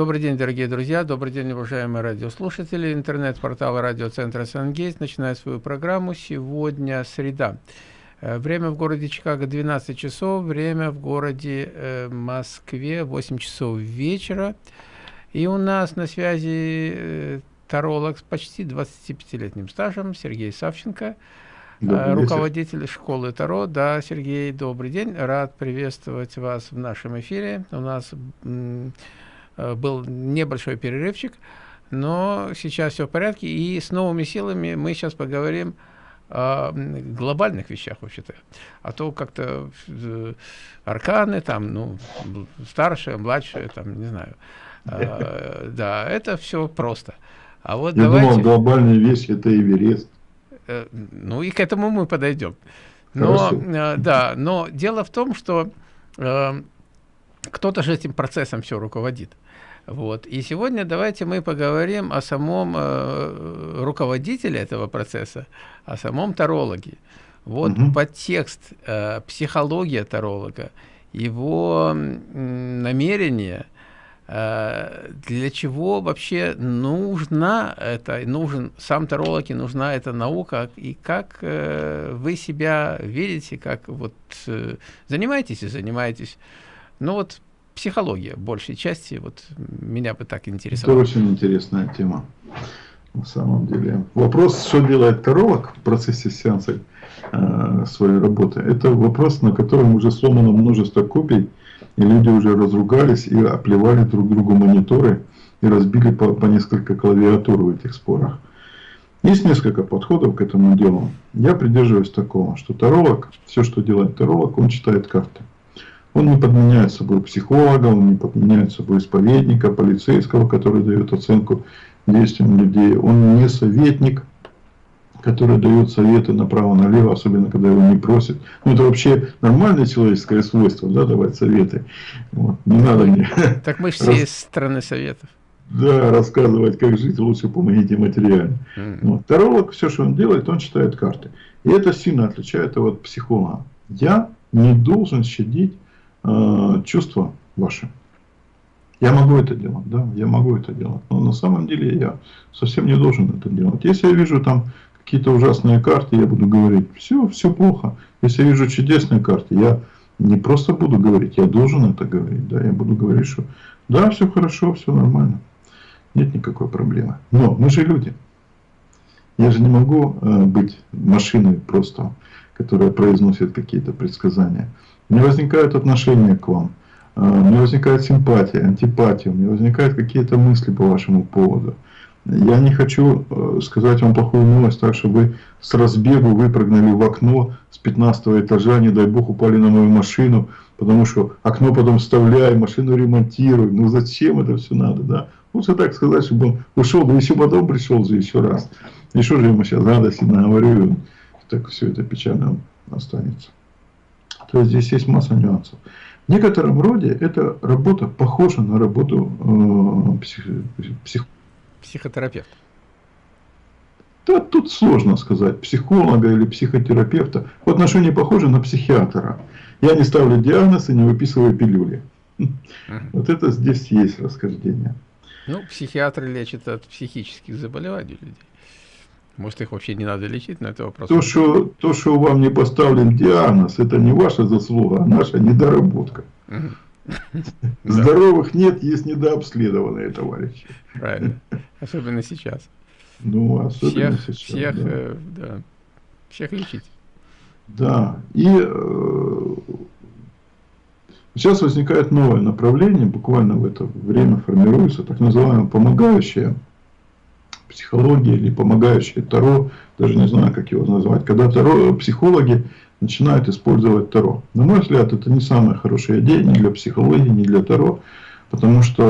Добрый день, дорогие друзья, добрый день, уважаемые радиослушатели. Интернет-портал радиоцентра «Сангейт» начинает свою программу. Сегодня среда. Э, время в городе Чикаго 12 часов, время в городе э, Москве 8 часов вечера. И у нас на связи э, таролог с почти 25-летним стажем Сергей Савченко, добрый руководитель вечер. школы Таро. Да, Сергей, добрый день. Рад приветствовать вас в нашем эфире. У нас был небольшой перерывчик, но сейчас все в порядке. И с новыми силами мы сейчас поговорим о глобальных вещах вообще-то. А то как-то э, арканы, там, ну, старшие, младшие, там, не знаю. А, да, это все просто. А вот Я давайте... думал, глобальная вещь – это Эверест. Э, ну, и к этому мы подойдем. Но, э, да, но дело в том, что э, кто-то же этим процессом все руководит. Вот. И сегодня давайте мы поговорим о самом э, руководителе этого процесса, о самом тарологе. Вот угу. подтекст, э, психология таролога, его намерение, э, для чего вообще нужна это, нужен сам таролог и нужна эта наука, и как э, вы себя видите, как вот э, занимаетесь и занимаетесь. Ну вот психология большей части, вот меня бы так интересовало. Это очень интересная тема, на самом деле. Вопрос, что делает таролог в процессе сеанса э, своей работы, это вопрос, на котором уже сломано множество копий, и люди уже разругались и оплевали друг другу мониторы, и разбили по, по несколько клавиатур в этих спорах. Есть несколько подходов к этому делу. Я придерживаюсь такого, что таролог, все, что делает таролог, он читает карты. Он не подменяет собой психолога, он не подменяет собой исповедника, полицейского, который дает оценку действиям людей. Он не советник, который дает советы направо-налево, особенно когда его не просят. Ну, это вообще нормальное человеческое свойство, да, давать советы. Вот. Не надо мне. Так мы все из страны советов. Да, рассказывать, как жить, лучше помогите материально. Mm. Вот. Таролог, все, что он делает, он читает карты. И это сильно отличает его от психолога. Я не должен щадить э, чувства ваши. Я могу это делать, да, я могу это делать. Но на самом деле я совсем не должен это делать. Если я вижу там какие-то ужасные карты, я буду говорить, все, все плохо. Если я вижу чудесные карты, я не просто буду говорить, я должен это говорить. Да, я буду говорить, что да, все хорошо, все нормально. Нет никакой проблемы. Но мы же люди. Я же не могу э, быть машиной просто, которая произносит какие-то предсказания. У меня возникают отношения к вам. У меня возникает симпатия, антипатия, у меня возникают какие-то мысли по вашему поводу. Я не хочу э, сказать вам плохую новость, так что вы с разбегу выпрыгнули в окно с 15 этажа, не дай бог упали на мою машину, потому что окно потом вставляй, машину ремонтируй. Ну зачем это все надо, да? Лучше так сказать, чтобы он ушел, да еще потом пришел же еще раз. И что же ему сейчас радости наговорю, так все это печально останется. То есть здесь есть масса нюансов. В некотором роде эта работа похожа на работу э, псих, псих... психотерапевта. Да, тут сложно сказать, психолога или психотерапевта. В отношении похоже на психиатра. Я не ставлю диагноз и не выписываю пилюли. Вот это здесь есть расхождение. Ну, психиатры лечат от психических заболеваний людей. Может, их вообще не надо лечить, но это вопрос. То, что, то, что вам не поставлен диагноз, это не ваша заслуга, а наша недоработка. Здоровых нет, есть недообследованные товарищи. Правильно. Особенно сейчас. Ну, особенно всех, сейчас. Всех, да. Э, да. всех лечить. Да. И э, сейчас возникает новое направление, буквально в это время формируется так называемое помогающее психология или помогающее Таро, даже не знаю, как его назвать, когда таро, психологи начинают использовать Таро. На мой взгляд, это не самая хорошая идея ни для психологии, ни для Таро, потому что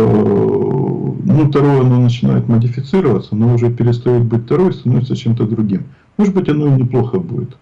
ну, Таро оно начинает модифицироваться, но уже перестает быть Таро и становится чем-то другим. Может быть, оно и неплохо будет.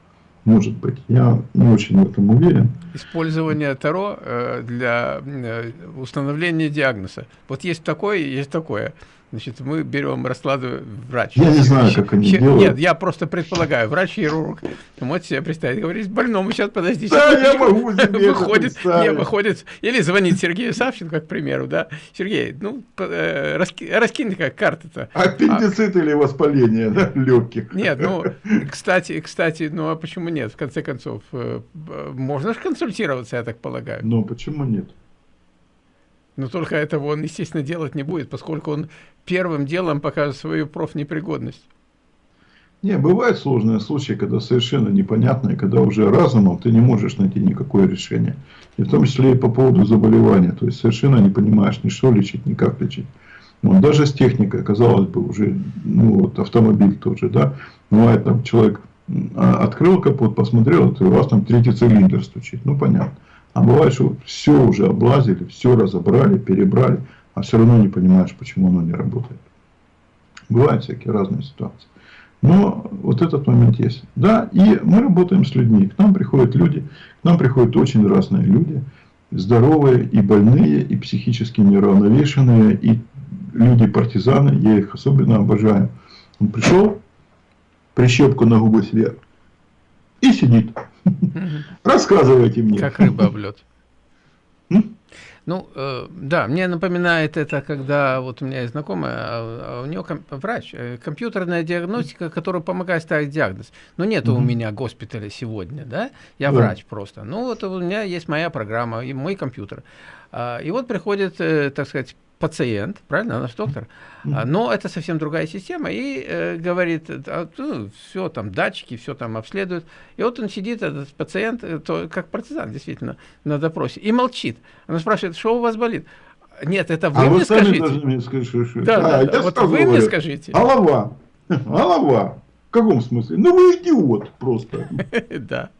Может быть. Я не очень в этом уверен. Использование Таро э, для э, установления диагноза. Вот есть такое, есть такое. Значит, мы берем, раскладываем врач. Я не знаю, как они Хир... делают. Нет, я просто предполагаю, врач-хирург, можете себе представить, говорит, больному сейчас, подожди, да, я могу выходит, не, выходит, или звонит Сергею Савченко, к примеру, да, Сергей, ну, э, раски, раскинь как карты-то. Аппендицит а... или воспаление да, легких. Нет, ну, кстати, кстати, ну, а почему нет, в конце концов, э, можно же консультироваться, я так полагаю. Ну, почему нет? Но только этого он, естественно, делать не будет, поскольку он первым делом покажет свою профнепригодность. Не, бывают сложные случаи, когда совершенно непонятно, и когда уже разумом ты не можешь найти никакое решение. И в том числе и по поводу заболевания. То есть совершенно не понимаешь ни что лечить, ни как лечить. Вот, даже с техникой, казалось бы, уже ну, вот, автомобиль тоже, да, бывает там человек а, открыл капот, посмотрел, и у вас там третий цилиндр стучит. Ну, понятно. А бывает, что все уже облазили, все разобрали, перебрали, а все равно не понимаешь, почему оно не работает. Бывают всякие разные ситуации. Но вот этот момент есть. Да, и мы работаем с людьми. К нам приходят люди, к нам приходят очень разные люди. Здоровые и больные, и психически неравновешенные, и люди-партизаны. Я их особенно обожаю. Он пришел, прищепку на губы сверх и сидит. Рассказывайте мне. Как рыба об лед. Ну, э, да, мне напоминает это, когда вот у меня есть знакомая, а, а у нее ком врач, э, компьютерная диагностика, которая помогает ставить диагноз. Но нет mm -hmm. у меня госпиталя сегодня, да, я yeah. врач просто. Ну, вот у меня есть моя программа и мой компьютер. А, и вот приходит, э, так сказать, пациент, правильно, наш доктор, mm-hmm. но это совсем другая система, и э, говорит, а, ну, все там, датчики, все там обследуют, и вот он сидит, этот пациент, э, то, как партизан, действительно, на допросе, и молчит. Она спрашивает, что у вас болит? Нет, это вы а мне скажите. Мне скажите что... Да, а, да, да. Вот вы говорю. мне скажите. Голова. Голова. В каком смысле? Ну вы идиот просто. Да.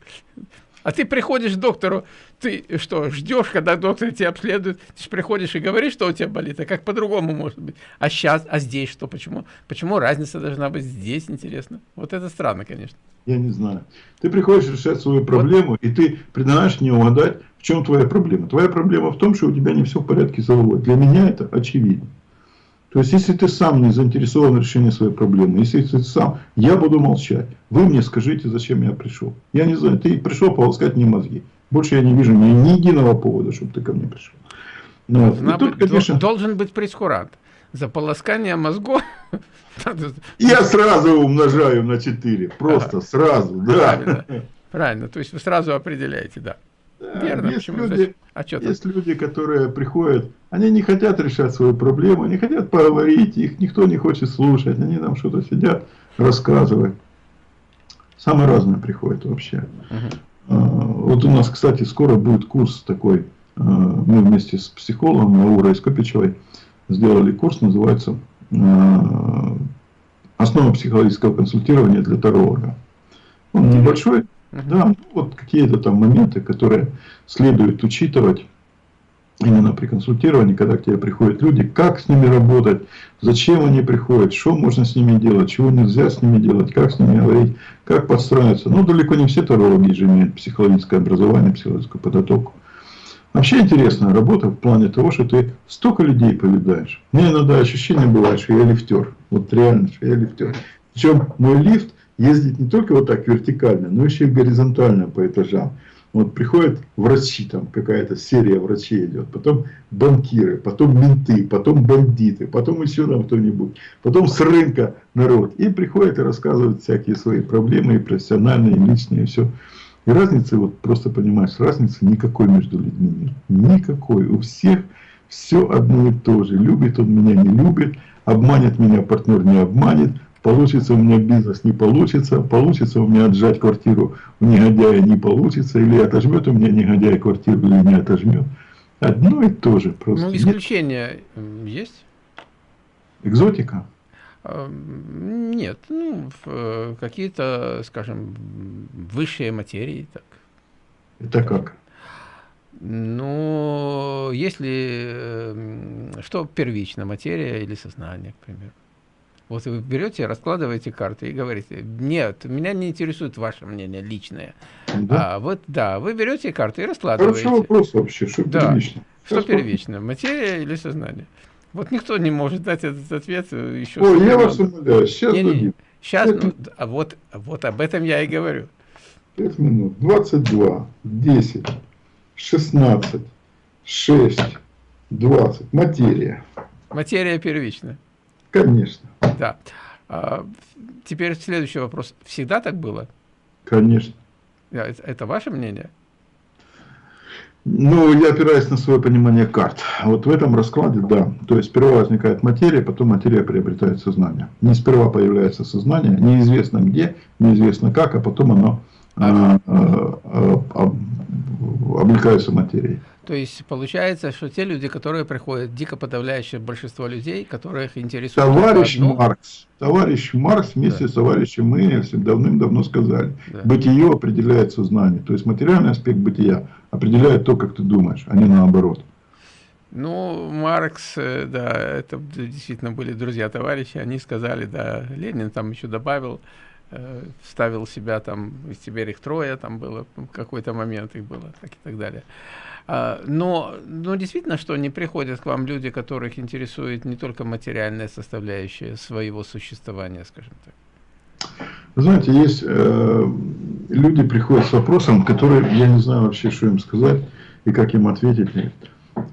А ты приходишь к доктору, ты что, ждешь, когда доктор тебя обследует, ты же приходишь и говоришь, что у тебя болит, а как по-другому может быть? А сейчас, а здесь что, почему? Почему разница должна быть здесь, интересно? Вот это странно, конечно. Я не знаю. Ты приходишь решать свою проблему, вот. и ты предлагаешь не угадать, в чем твоя проблема. Твоя проблема в том, что у тебя не все в порядке с головой. Для меня это очевидно. То есть, если ты сам не заинтересован в решении своей проблемы, если ты сам, я буду молчать. Вы мне скажите, зачем я пришел. Я не знаю, ты пришел полоскать мне мозги. Больше я не вижу ни, ни единого повода, чтобы ты ко мне пришел. Ну, вот. тут, конечно... Должен быть прескурант. За полоскание мозгов... Я сразу умножаю на 4. Просто сразу, да. Правильно. Правильно. То есть вы сразу определяете, да. Да, Верно, есть люди, а что есть люди, которые приходят, они не хотят решать свою проблему, они хотят поговорить, их никто не хочет слушать, они там что-то сидят, рассказывают. Самое разное приходит вообще. Угу. Вот у нас, кстати, скоро будет курс такой, а, мы вместе с психологом Аурой Скопичевой сделали курс, называется а, «Основа психологического консультирования для таролога». Он небольшой, -huh. Да, вот какие-то там моменты, которые следует учитывать именно при консультировании, когда к тебе приходят люди, как с ними работать, зачем они приходят, что можно с ними делать, чего нельзя с ними делать, как с ними говорить, как подстраиваться. Ну, далеко не все тарологи же имеют психологическое образование, психологическую подготовку. Вообще интересная работа в плане того, что ты столько людей повидаешь. Мне иногда ощущение бывает, что я лифтер. Вот реально, что я лифтер. Причем мой лифт ездить не только вот так вертикально, но еще и горизонтально по этажам. Вот приходят врачи, там какая-то серия врачей идет, потом банкиры, потом менты, потом бандиты, потом еще там кто-нибудь, потом с рынка народ. И приходят и рассказывают всякие свои проблемы, и профессиональные, и личные, и все. И разницы, вот просто понимаешь, разницы никакой между людьми нет. Никакой. У всех все одно и то же. Любит он меня, не любит, обманет меня партнер, не обманет, Получится у меня бизнес, не получится. Получится у меня отжать квартиру у негодяя, не получится. Или отожмет у меня негодяй квартиру, или не отожмет. Одно и то же. Просто. Ну, исключения Нет. есть? Экзотика? А, нет, ну, э, какие-то, скажем, высшие материи. Так. Это как? Ну, если, что первично, материя или сознание, к примеру. Вот вы берете, раскладываете карты и говорите, нет, меня не интересует ваше мнение личное. Да? А, вот, да, вы берете карты и раскладываете. Хороший вопрос вообще, что да. первично. Что первично, материя или сознание? Вот никто не может дать этот ответ еще. Ой, я вас умоляю, сейчас не, не, Сейчас, ну, а вот, вот об этом я и говорю. 5 минут. 22, 10, 16, 6, 20. Материя. Материя первична. Конечно. Да. А, теперь следующий вопрос. Всегда так было? Конечно. Это, это ваше мнение? Ну, я опираюсь на свое понимание карт. Вот в этом раскладе, да. То есть, сперва возникает материя, потом материя приобретает сознание. Не сперва появляется сознание, неизвестно где, неизвестно как, а потом оно а, а, а, облекаются материей. То есть получается, что те люди, которые приходят, дико подавляющее большинство людей, которых интересует... Товарищ одно... Маркс, товарищ Маркс вместе да. с товарищем Энгельсом давным-давно сказали, да. бытие определяет сознание. То есть материальный аспект бытия определяет то, как ты думаешь, а не наоборот. Ну, Маркс, э, да, это действительно были друзья-товарищи, они сказали, да, Ленин там еще добавил, э, вставил себя там, из теперь их трое, там было, какой-то момент их было, так и так далее. А, но, но действительно, что не приходят к вам люди, которых интересует не только материальная составляющая своего существования, скажем так. Знаете, есть э, люди приходят с вопросом, который я не знаю вообще, что им сказать и как им ответить.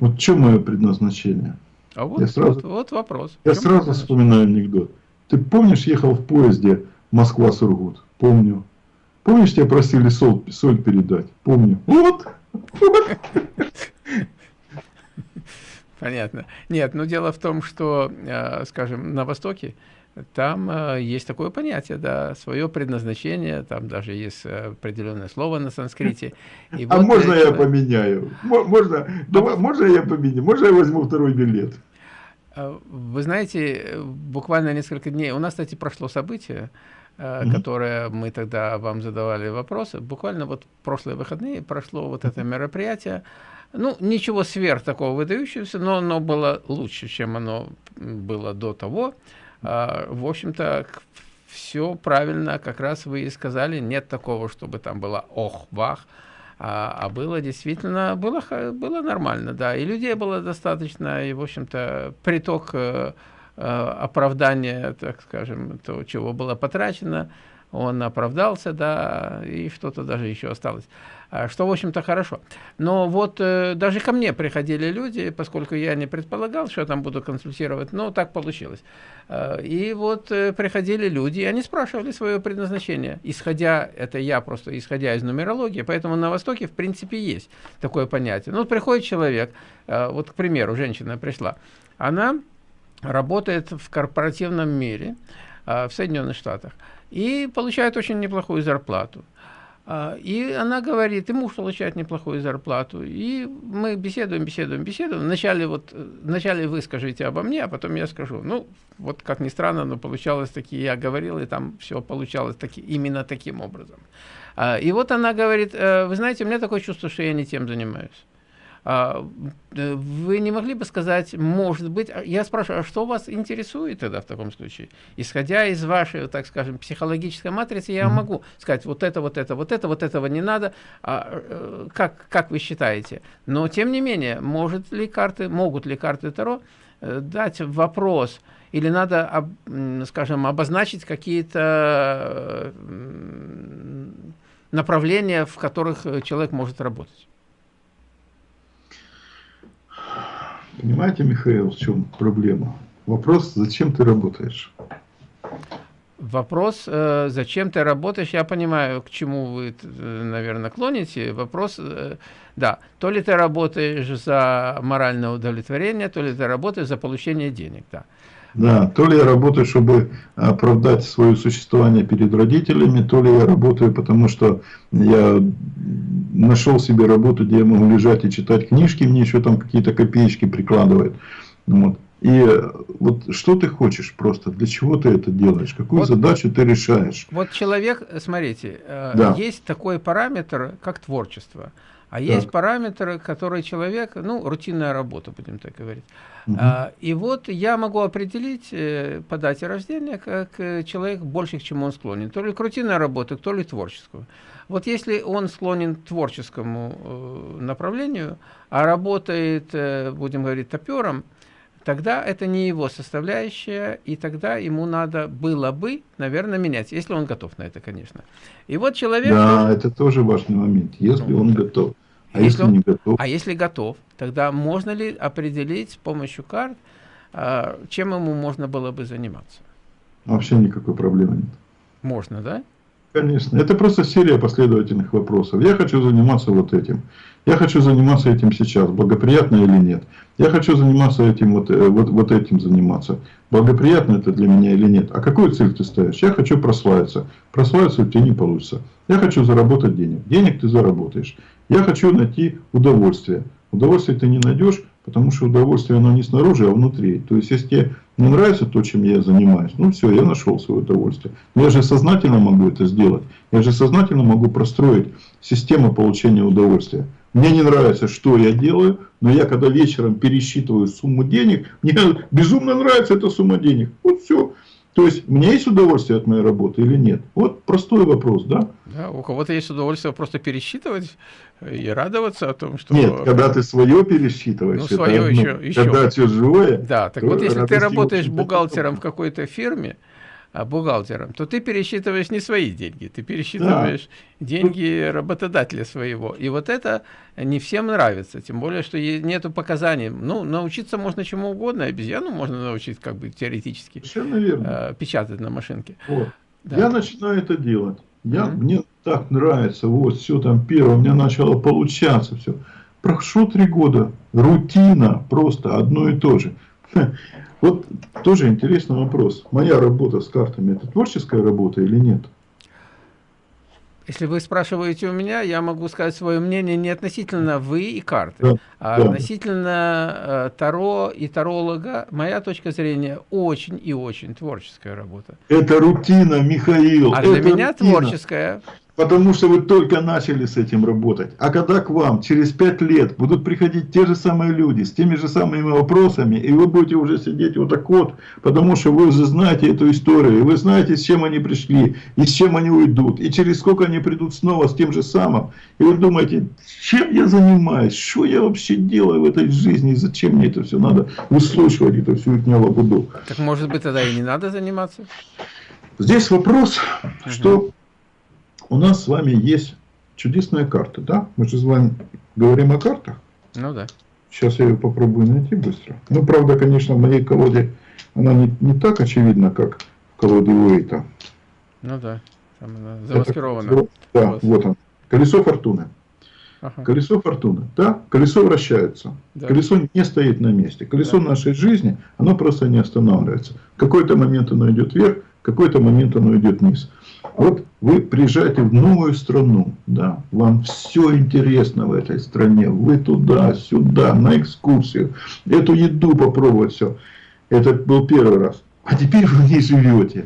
Вот в чем мое предназначение? А вот, я сразу, вот, вот вопрос. Я сразу вспоминаю анекдот. Ты помнишь, ехал в поезде Москва-Сургут? Помню. Помнишь, тебя просили соль, соль передать? Помню. Вот. Понятно. Нет, но дело в том, что, э, скажем, на Востоке там э, есть такое понятие, да, свое предназначение, там даже есть определенное слово на санскрите. И а вот можно я поменяю? Можно, давай, можно я поменяю? Можно я возьму второй билет? Э, вы знаете, буквально несколько дней, у нас, кстати, прошло событие, -hmm. которое мы тогда вам задавали вопросы. Буквально вот прошлые выходные прошло вот это мероприятие. Ну, ничего сверх такого выдающегося, но оно было лучше, чем оно было до того. А, в общем-то, все правильно, как раз вы и сказали, нет такого, чтобы там было ох-вах, а, а было действительно, было, было нормально, да, и людей было достаточно, и, в общем-то, приток Э, оправдание, так скажем, то, чего было потрачено, он оправдался, да, и что-то даже еще осталось. А, что, в общем-то, хорошо. Но вот э, даже ко мне приходили люди, поскольку я не предполагал, что я там буду консультировать, но так получилось. Э, и вот э, приходили люди, и они спрашивали свое предназначение, исходя, это я просто, исходя из нумерологии, поэтому на Востоке, в принципе, есть такое понятие. Ну, вот приходит человек, э, вот, к примеру, женщина пришла, она работает в корпоративном мире а, в Соединенных Штатах и получает очень неплохую зарплату. А, и она говорит, и муж получает неплохую зарплату. И мы беседуем, беседуем, беседуем. Вначале, вот, вначале вы скажите обо мне, а потом я скажу. Ну, вот как ни странно, но получалось таки, я говорил, и там все получалось таки, именно таким образом. А, и вот она говорит, «Э, вы знаете, у меня такое чувство, что я не тем занимаюсь. А, э, вы не могли бы сказать, может быть, а, я спрашиваю, а что вас интересует тогда в таком случае? Исходя из вашей, так скажем, психологической матрицы, я могу сказать, вот это, вот это, вот это, вот этого не надо, а, э, как, как вы считаете? Но, тем не менее, может ли карты, могут ли карты Таро э, дать вопрос, или надо, скажем, обозначить какие-то направления, в которых человек может работать? Понимаете, Михаил, в чем проблема? Вопрос, зачем ты работаешь? Вопрос, э, зачем ты работаешь, я понимаю, к чему вы, э, наверное, клоните. Вопрос, э, да, то ли ты работаешь за моральное удовлетворение, то ли ты работаешь за получение денег, да. Да, то ли я работаю, чтобы оправдать свое существование перед родителями, то ли я работаю, потому что я нашел себе работу, где я могу лежать и читать книжки, мне еще там какие-то копеечки прикладывают. Вот. И вот что ты хочешь просто, для чего ты это делаешь, какую вот, задачу ты решаешь? Вот человек, смотрите, э, да. есть такой параметр, как творчество. А так. есть параметры, которые человек, ну, рутинная работа, будем так говорить. Угу. А, и вот я могу определить э, по дате рождения, как э, человек больше к чему он склонен. То ли к рутинной работе, то ли творческую. Вот если он склонен к творческому э, направлению, а работает, э, будем говорить, топером, тогда это не его составляющая, и тогда ему надо было бы, наверное, менять, если он готов на это, конечно. И вот человек... Да, должен... это тоже важный момент, если ну, он готов. А если, если он не готов? А если готов, тогда можно ли определить с помощью карт, а, чем ему можно было бы заниматься? Вообще никакой проблемы нет. Можно, да? Конечно. Это просто серия последовательных вопросов. Я хочу заниматься вот этим. Я хочу заниматься этим сейчас. Благоприятно или нет? Я хочу заниматься этим, вот, э, вот, вот этим заниматься. Благоприятно это для меня или нет? А какую цель ты ставишь? Я хочу прославиться. Прославиться у тебя не получится. Я хочу заработать денег. Денег ты заработаешь. Я хочу найти удовольствие. Удовольствие ты не найдешь, потому что удовольствие оно не снаружи, а внутри. То есть, если тебе не нравится то, чем я занимаюсь, ну все, я нашел свое удовольствие. Но я же сознательно могу это сделать. Я же сознательно могу простроить систему получения удовольствия. Мне не нравится, что я делаю, но я когда вечером пересчитываю сумму денег, мне безумно нравится эта сумма денег. Вот все. То есть, меня есть удовольствие от моей работы или нет? Вот простой вопрос, да? Да, у кого-то есть удовольствие просто пересчитывать и радоваться о том, что... Нет, когда ты свое пересчитываешь, ну, свое это еще, еще. когда чужое... Да, так вот если ты работаешь бухгалтером в какой-то фирме, бухгалтером, то ты пересчитываешь не свои деньги, ты пересчитываешь да. деньги работодателя своего. И вот это не всем нравится, тем более, что нету показаний. Ну, научиться можно чему угодно, обезьяну можно научить как бы теоретически э, печатать на машинке. Вот. Да. Я начинаю это делать. Я, mm -hmm. Мне так нравится, вот все там первое, у меня начало получаться все. Прошло три года, рутина просто одно и то же. Вот тоже интересный вопрос. Моя работа с картами, это творческая работа или нет? Если вы спрашиваете у меня, я могу сказать свое мнение не относительно вы и карты, да, а да. относительно э, Таро и таролога. Моя точка зрения очень и очень творческая работа. Это рутина, Михаил. А для меня рутина. творческая. Потому что вы только начали с этим работать. А когда к вам через пять лет будут приходить те же самые люди с теми же самыми вопросами, и вы будете уже сидеть вот так вот, потому что вы уже знаете эту историю, и вы знаете, с чем они пришли, и с чем они уйдут, и через сколько они придут снова с тем же самым. И вы думаете, чем я занимаюсь, что я вообще делаю в этой жизни, и зачем мне это все надо выслушивать, это всю их буду. Так может быть тогда и не надо заниматься? Здесь вопрос, угу. что у нас с вами есть чудесная карта, да? Мы же с вами говорим о картах. Ну да. Сейчас я ее попробую найти быстро. Ну, правда, конечно, в моей колоде она не, не так очевидна, как в колоде Уэйта. Ну да, там она замаскирована. Это, да, вот. вот он. Колесо фортуны. Ага. Колесо фортуны. Да, колесо вращается. Да. Колесо не стоит на месте. Колесо да. нашей жизни, оно просто не останавливается. В какой-то момент оно идет вверх, какой-то момент оно идет вниз. Вот вы приезжаете в новую страну, да, вам все интересно в этой стране, вы туда, сюда, на экскурсию, эту еду попробовать, все. Это был первый раз. А теперь вы в ней живете.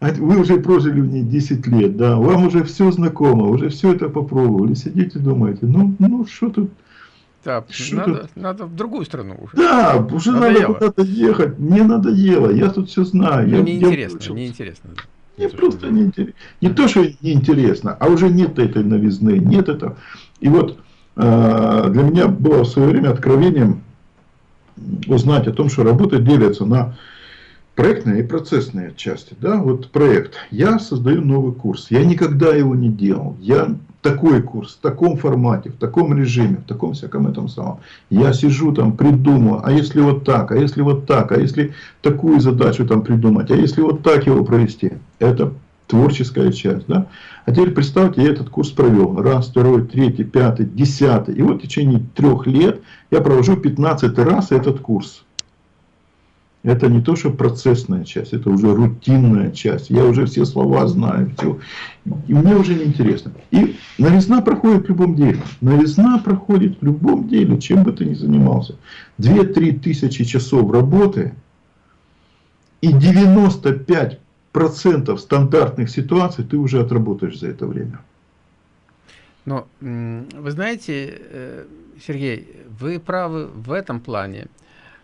А вы уже прожили в ней 10 лет, да, вам уже все знакомо, уже все это попробовали, сидите думаете, ну, ну что тут, да, надо, надо в другую страну уже. Да, уже надо куда-то ехать. Мне надоело, я тут все знаю. Ну, неинтересно, неинтересно. Мне просто не интересно. Не то, что неинтересно, а уже нет этой новизны, нет этого. И вот э, для меня было в свое время откровением узнать о том, что работа делится на проектные и процессные части. Да? Вот проект. Я создаю новый курс. Я никогда его не делал. Я такой курс, в таком формате, в таком режиме, в таком всяком этом самом. Я сижу там, придумаю, а если вот так, а если вот так, а если такую задачу там придумать, а если вот так его провести. Это творческая часть. Да? А теперь представьте, я этот курс провел. Раз, второй, третий, пятый, десятый. И вот в течение трех лет я провожу 15 раз этот курс. Это не то, что процессная часть, это уже рутинная часть. Я уже все слова знаю, все. И мне уже не интересно. И новизна проходит в любом деле. Новизна проходит в любом деле, чем бы ты ни занимался. 2-3 тысячи часов работы и 95% стандартных ситуаций ты уже отработаешь за это время. Но вы знаете, э, Сергей, вы правы в этом плане.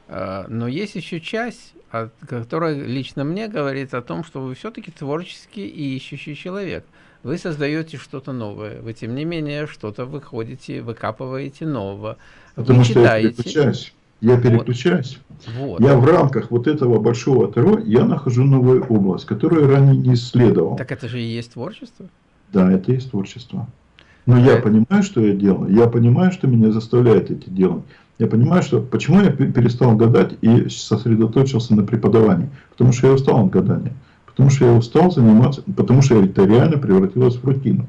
А, но есть еще часть, которая лично мне говорит о том, что вы все-таки творческий и ищущий человек. Вы создаете что-то новое, вы тем не менее что-то выходите, выкапываете нового. Потому вы что читаете. Я Я переключаюсь. Вот. Я в рамках вот этого большого ТРО, я нахожу новую область, которую ранее не исследовал. Так это же и есть творчество? Да, это и есть творчество. Но я понимаю, что я делаю. Я понимаю, что меня заставляет эти делать. Я понимаю, что почему я перестал гадать и сосредоточился на преподавании. Потому что я устал от гадания. Потому что я устал заниматься, потому что это реально превратилось в рутину.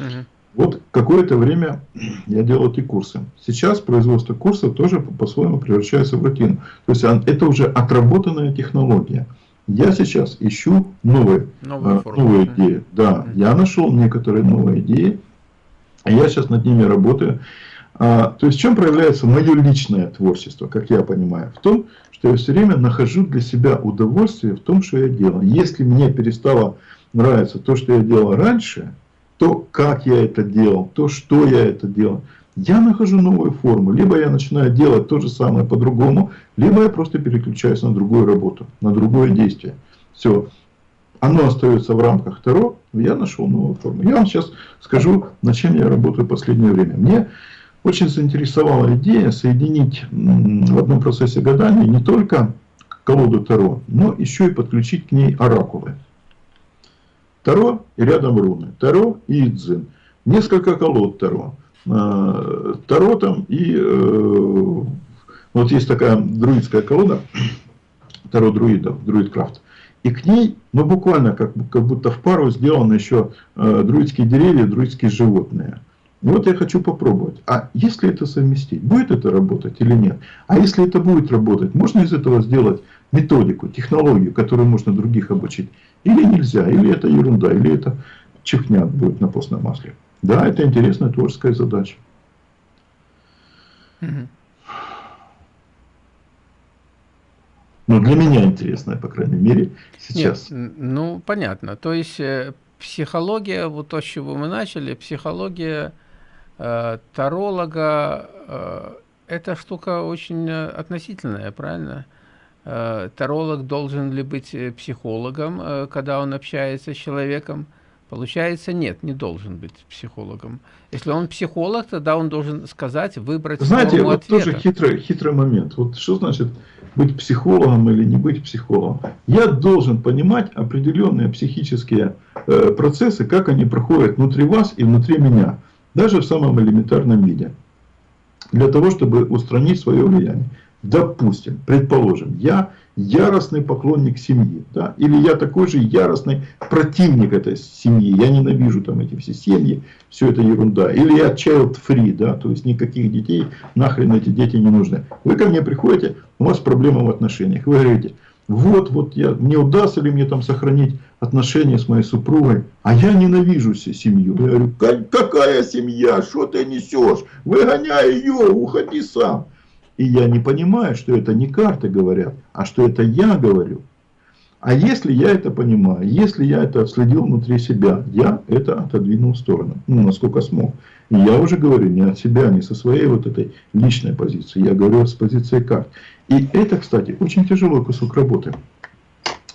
Угу. Вот какое-то время я делал эти курсы. Сейчас производство курсов тоже по-своему превращается в рутину. То есть это уже отработанная технология. Я сейчас ищу новые, новые, а, новые идеи. Да, я нашел некоторые новые идеи. Я сейчас над ними работаю. А, то есть в чем проявляется мое личное творчество, как я понимаю? В том, что я все время нахожу для себя удовольствие в том, что я делаю. Если мне перестало нравиться то, что я делал раньше, то, как я это делал, то, что я это делал, я нахожу новую форму. Либо я начинаю делать то же самое по-другому, либо я просто переключаюсь на другую работу, на другое действие. Все. Оно остается в рамках Таро, я нашел новую форму. Я вам сейчас скажу, над чем я работаю в последнее время. Мне очень заинтересовала идея соединить в одном процессе гадания не только колоду Таро, но еще и подключить к ней оракулы. Таро и рядом руны. Таро и Идзин. Несколько колод Таро. А, Таро там и... Э, вот есть такая друидская колода. Таро друидов, друидкрафт. И к ней, ну буквально как, как будто в пару сделаны еще э, друидские деревья, друидские животные. И вот я хочу попробовать. А если это совместить, будет это работать или нет? А если это будет работать, можно из этого сделать методику, технологию, которую можно других обучить? Или нельзя, или это ерунда, или это чихня будет на постном масле. Да, это интересная творческая задача. Но для меня интересная, по крайней мере, сейчас. Нет, ну, понятно. То есть, э, психология, вот то, с чего мы начали, психология таролога, э, эта штука очень э, относительная, правильно? Э, таролог должен ли быть э, психологом, э, когда он общается с человеком? Получается, нет, не должен быть психологом. Если он психолог, тогда он должен сказать, выбрать Знаете, вот ответа. тоже хитрый, хитрый момент. Вот что значит быть психологом или не быть психологом? Я должен понимать определенные психические э, процессы, как они проходят внутри вас и внутри меня. Даже в самом элементарном виде. Для того, чтобы устранить свое влияние. Допустим, предположим, я яростный поклонник семьи, да, или я такой же яростный противник этой семьи, я ненавижу там эти все семьи, все это ерунда, или я child free, да, то есть никаких детей, нахрен эти дети не нужны. Вы ко мне приходите, у вас проблема в отношениях, вы говорите, вот, вот, я, мне удастся ли мне там сохранить отношения с моей супругой, а я ненавижу семью. Я говорю, какая семья, что ты несешь, выгоняй ее, уходи сам. И я не понимаю, что это не карты говорят, а что это я говорю. А если я это понимаю, если я это следил внутри себя, я это отодвинул в сторону, ну, насколько смог. И я уже говорю не от себя, не со своей вот этой личной позиции, я говорю с позиции карт. И это, кстати, очень тяжелый кусок работы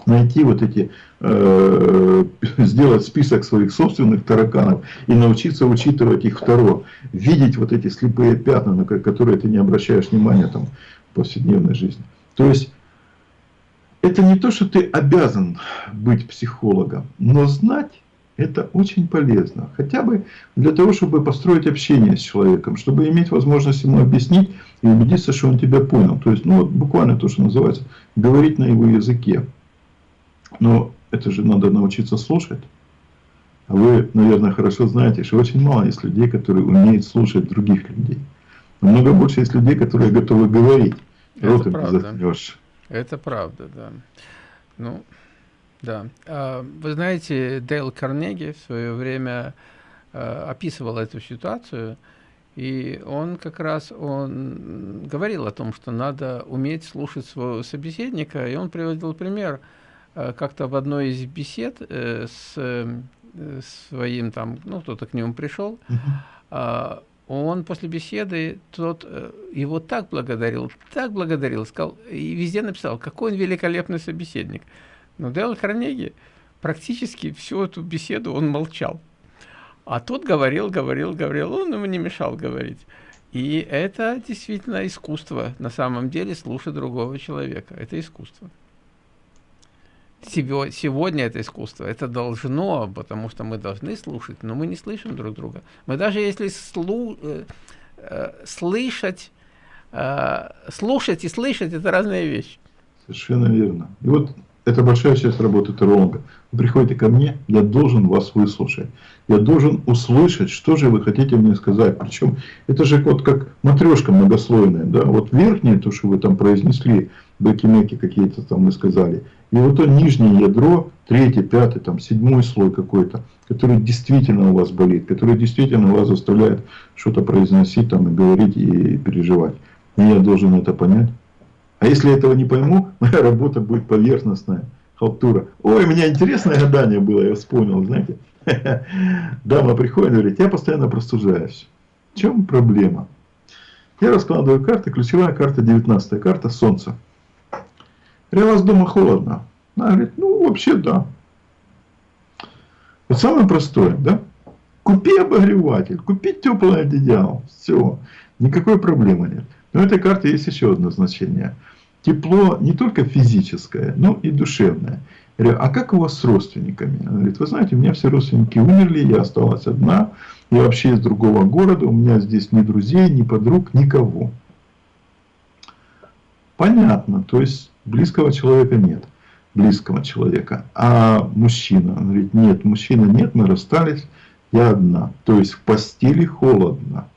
найти вот эти, э, сделать список своих собственных тараканов и научиться учитывать их второ, видеть вот эти слепые пятна, на которые ты не обращаешь внимания там, в повседневной жизни. То есть, это не то, что ты обязан быть психологом, но знать это очень полезно. Хотя бы для того, чтобы построить общение с человеком, чтобы иметь возможность ему объяснить и убедиться, что он тебя понял. То есть, ну вот буквально то, что называется, говорить на его языке. Но это же надо научиться слушать. А вы, наверное, хорошо знаете, что очень мало есть людей, которые умеют слушать других людей. Намного больше есть людей, которые готовы говорить. Это правда. Это правда, да. Ну, да. А, вы знаете, Дейл Карнеги в свое время а, описывал эту ситуацию, и он как раз он говорил о том, что надо уметь слушать своего собеседника, и он приводил пример – Э, как-то в одной из бесед э, с э, своим там, ну, кто-то к нему пришел, а, он после беседы, тот его так благодарил, так благодарил, сказал, и везде написал, какой он великолепный собеседник. Но Дэл Карнеги практически всю эту беседу он молчал. А тот говорил, говорил, говорил, он ему не мешал говорить. И это действительно искусство, на самом деле, слушать другого человека. Это искусство. Сегодня это искусство. Это должно, потому что мы должны слушать, но мы не слышим друг друга. Мы даже если слу, э, э, слышать, э, слушать и слышать, это разные вещи. Совершенно верно. И вот это большая часть работы теролога. Вы приходите ко мне, я должен вас выслушать. Я должен услышать, что же вы хотите мне сказать. Причем это же вот как матрешка многослойная. Да? Вот верхнее, то, что вы там произнесли, бэки-меки какие-то там мы сказали. И вот то нижнее ядро, третий, пятый, там, седьмой слой какой-то, который действительно у вас болит, который действительно вас заставляет что-то произносить там, и говорить, и переживать. И я должен это понять. А если этого не пойму, моя работа будет поверхностная, халтура. Ой, у меня интересное гадание было, я вспомнил, знаете. Дама приходит и говорит, я постоянно простужаюсь. В чем проблема? Я раскладываю карты, ключевая карта 19 карта Солнце. Я у вас дома холодно. Она говорит, ну вообще да. Вот самое простое, да? Купи обогреватель, купи теплое одеяло. Все, никакой проблемы нет. Но этой карты есть еще одно значение – тепло не только физическое, но и душевное. Я говорю, а как у вас с родственниками? Она говорит, вы знаете, у меня все родственники умерли, я осталась одна, я вообще из другого города, у меня здесь ни друзей, ни подруг, никого. Понятно, то есть близкого человека нет, близкого человека. А мужчина, он говорит, нет, мужчина нет, мы расстались, я одна. То есть в постели холодно.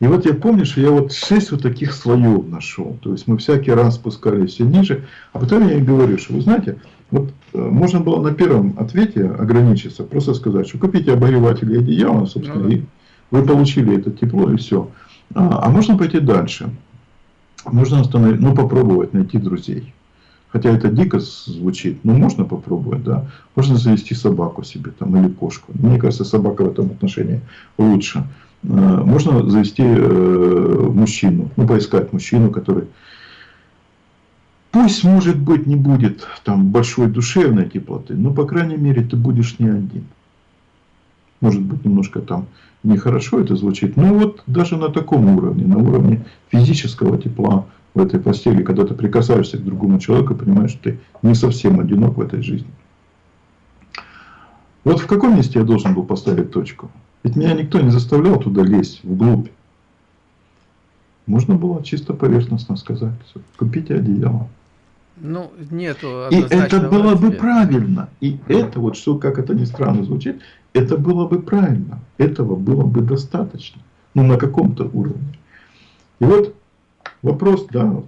И вот я помню, что я вот шесть вот таких слоев нашел. То есть мы всякий раз спускались все ниже. А потом я им говорю, что вы знаете, вот э, можно было на первом ответе ограничиться, просто сказать, что купите обогреватель и одеяло, собственно, ну, и вы получили это тепло и все. А, а можно пойти дальше. Можно остановить, ну попробовать найти друзей. Хотя это дико звучит, но можно попробовать, да. Можно завести собаку себе там или кошку. Мне кажется, собака в этом отношении лучше. Э, можно завести э, мужчину, ну, поискать мужчину, который, пусть, может быть, не будет там большой душевной теплоты, но, по крайней мере, ты будешь не один. Может быть, немножко там нехорошо это звучит, но вот даже на таком уровне, на уровне физического тепла в этой постели, когда ты прикасаешься к другому человеку, понимаешь, что ты не совсем одинок в этой жизни. Вот в каком месте я должен был поставить точку? Ведь меня никто не заставлял туда лезть, вглубь. Можно было чисто поверхностно сказать, купите одеяло. Ну, нету И это было ответа. бы правильно. И это вот, что, как это ни странно звучит, это было бы правильно. Этого было бы достаточно. Ну, на каком-то уровне. И вот вопрос, да,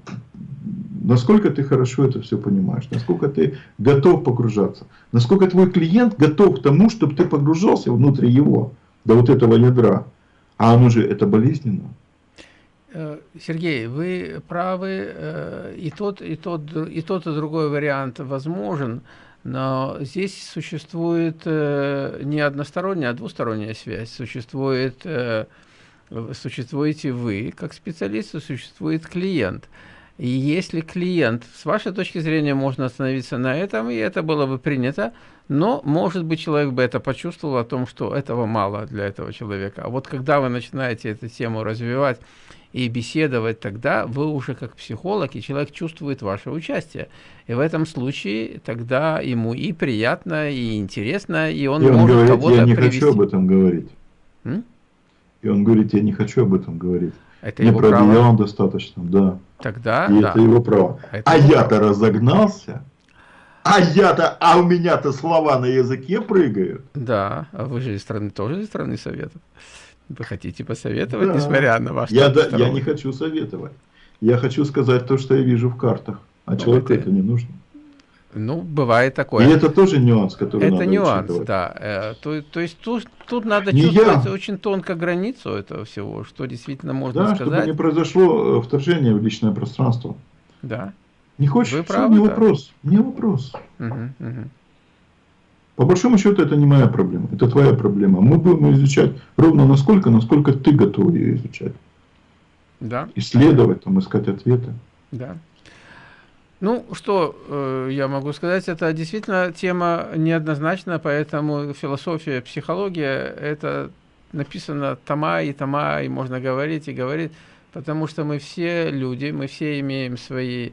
насколько ты хорошо это все понимаешь, насколько ты готов погружаться, насколько твой клиент готов к тому, чтобы ты погружался внутрь его до вот этого ядра. А оно же это болезненно. Э, Сергей, вы правы, э, и тот, и тот, и тот, и другой вариант возможен, но здесь существует э, не односторонняя, а двусторонняя связь. Существует, существуете вы как специалист, существует клиент. И если клиент, с вашей точки зрения, можно остановиться на этом, и это было бы принято, но, может быть, человек бы это почувствовал о том, что этого мало для этого человека. А вот когда вы начинаете эту тему развивать и беседовать, тогда вы уже как психолог, и человек чувствует ваше участие. И в этом случае тогда ему и приятно, и интересно, и он, и он может кого-то я не привести. хочу об этом говорить. М? И он говорит, я не хочу об этом говорить. Это его право. достаточно, да. Тогда, и да. это его право. Это а я-то разогнался. А я-то, а у меня-то слова на языке прыгают. Да, а вы же из страны, тоже из страны Советов. Вы хотите посоветовать, да. несмотря на ваш я, да, я не хочу советовать. Я хочу сказать то, что я вижу в картах. А ну, человеку это... это не нужно. Ну, бывает такое. И это тоже нюанс, который это надо нюанс, учитывать. да. Э, то, то есть тут, тут надо не чувствовать я. очень тонко границу этого всего, что действительно можно да, сказать. чтобы не произошло э, вторжение в личное пространство. Да. Не хочешь? Вы правы, не да. вопрос. Не вопрос. Угу, угу. По большому счету это не моя проблема, это твоя проблема. Мы будем изучать ровно насколько, насколько ты готов ее изучать. Да. Исследовать, там, искать ответы. Да. Ну, что э, я могу сказать, это действительно тема неоднозначна, поэтому философия, психология – это написано тома и тома, и можно говорить и говорить, потому что мы все люди, мы все имеем свои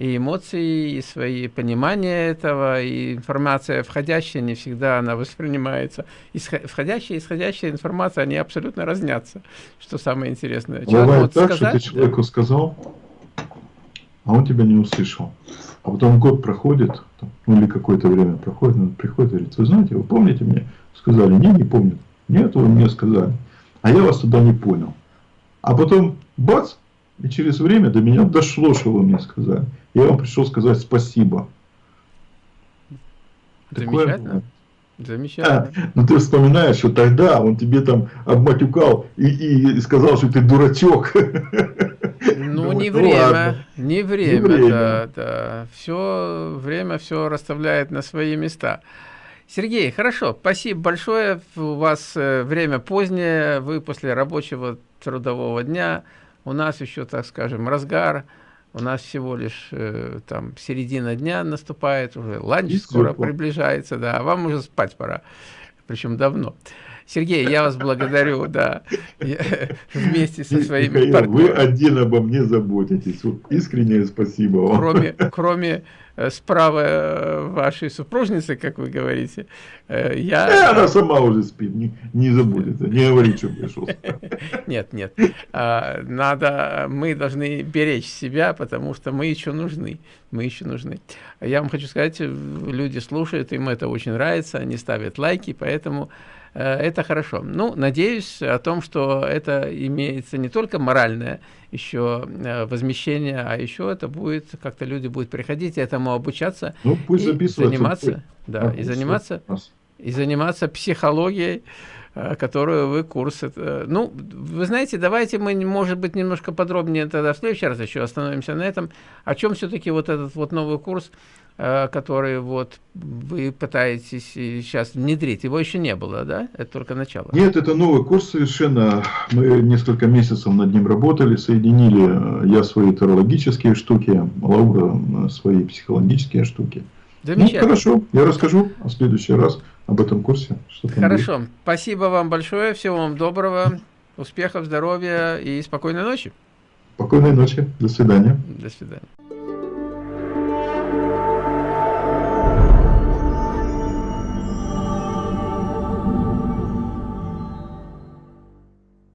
и эмоции, и свои понимания этого, и информация входящая не всегда она воспринимается. Исход, входящая и исходящая информация, они абсолютно разнятся, что самое интересное. Человек Бывает так, сказать, что ты человеку сказал, а он тебя не услышал. А потом год проходит, ну или какое-то время проходит, он приходит и говорит, вы знаете, вы помните мне? Сказали, не, не помню. Нет, вы мне сказали. А я вас тогда не понял. А потом, бац, и через время до меня дошло, что вы мне сказали. Я вам пришел сказать спасибо. Замечательно. Замечательно. А, ну ты вспоминаешь, что тогда он тебе там обматюкал и, и сказал, что ты дурачок. Ну, не время, не время, не время. Да, да. Все время все расставляет на свои места. Сергей, хорошо, спасибо большое. У вас э, время позднее, вы после рабочего трудового дня. У нас еще, так скажем, разгар. У нас всего лишь э, там середина дня наступает, уже ланч скоро приближается, да, а вам уже спать пора, причем давно. Сергей, я вас благодарю, да, вместе со своими Михаил, партнерами. Вы один обо мне заботитесь. Искреннее спасибо вам. Кроме, кроме э, справа э, вашей супружницы, как вы говорите, э, я... Она сама уже спит, не, не заботится, не говорит, что пришел. Нет, нет. А, надо, мы должны беречь себя, потому что мы еще нужны. Мы еще нужны. Я вам хочу сказать, люди слушают, им это очень нравится, они ставят лайки, поэтому Э, это хорошо. Ну, надеюсь о том, что это имеется не только моральное еще э, возмещение, а еще это будет, как-то люди будут приходить и этому обучаться. Ну, пусть и заниматься, да, а, и заниматься, и заниматься психологией, э, которую вы курс... Ну, вы знаете, давайте мы, может быть, немножко подробнее тогда в следующий раз еще остановимся на этом. О чем все-таки вот этот вот новый курс Э, который вот вы пытаетесь сейчас внедрить. Его еще не было, да? Это только начало. Нет, это новый курс совершенно. Мы несколько месяцев над ним работали, соединили э, я свои террологические штуки, Лаура свои психологические штуки. Ну, хорошо, я расскажу в следующий раз об этом курсе. Хорошо, будет. спасибо вам большое, всего вам доброго, успехов, здоровья и спокойной ночи. Спокойной ночи, до свидания. До свидания.